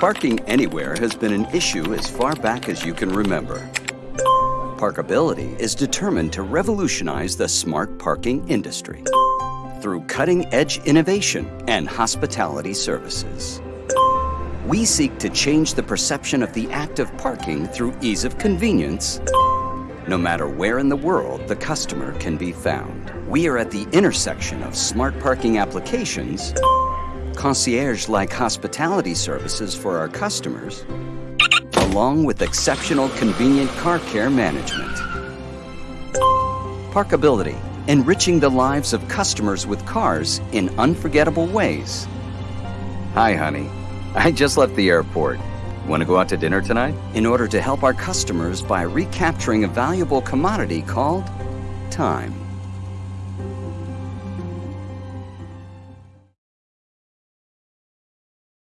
Parking anywhere has been an issue as far back as you can remember. Parkability is determined to revolutionize the smart parking industry through cutting-edge innovation and hospitality services. We seek to change the perception of the act of parking through ease of convenience, no matter where in the world the customer can be found. We are at the intersection of smart parking applications, concierge-like hospitality services for our customers, along with exceptional convenient car care management. Parkability, enriching the lives of customers with cars in unforgettable ways. Hi, honey. I just left the airport. Want to go out to dinner tonight? In order to help our customers by recapturing a valuable commodity called time.